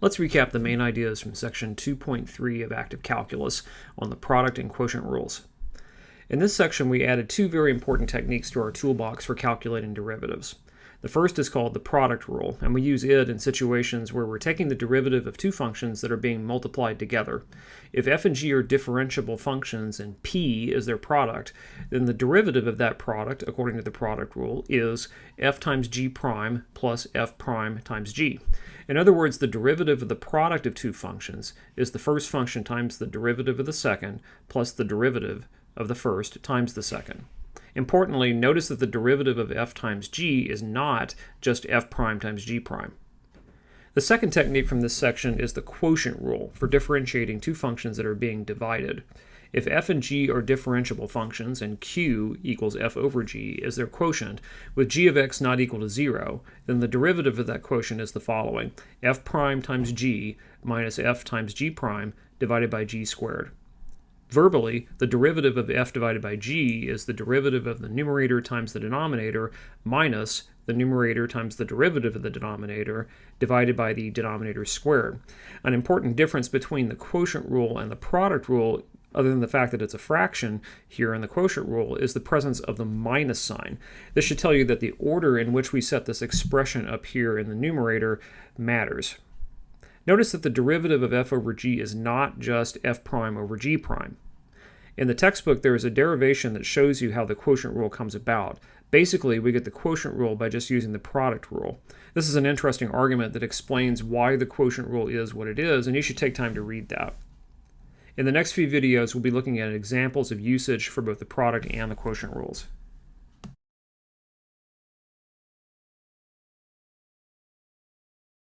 Let's recap the main ideas from section 2.3 of active calculus on the product and quotient rules. In this section, we added two very important techniques to our toolbox for calculating derivatives. The first is called the product rule, and we use it in situations where we're taking the derivative of two functions that are being multiplied together. If f and g are differentiable functions and p is their product, then the derivative of that product, according to the product rule, is f times g prime plus f prime times g. In other words, the derivative of the product of two functions is the first function times the derivative of the second plus the derivative of the first times the second. Importantly, notice that the derivative of f times g is not just f prime times g prime. The second technique from this section is the quotient rule for differentiating two functions that are being divided. If f and g are differentiable functions and q equals f over g is their quotient, with g of x not equal to 0, then the derivative of that quotient is the following, f prime times g minus f times g prime divided by g squared. Verbally, the derivative of f divided by g is the derivative of the numerator times the denominator minus the numerator times the derivative of the denominator divided by the denominator squared. An important difference between the quotient rule and the product rule other than the fact that it's a fraction here in the quotient rule, is the presence of the minus sign. This should tell you that the order in which we set this expression up here in the numerator matters. Notice that the derivative of f over g is not just f prime over g prime. In the textbook, there is a derivation that shows you how the quotient rule comes about. Basically, we get the quotient rule by just using the product rule. This is an interesting argument that explains why the quotient rule is what it is, and you should take time to read that. In the next few videos, we'll be looking at examples of usage for both the product and the quotient rules.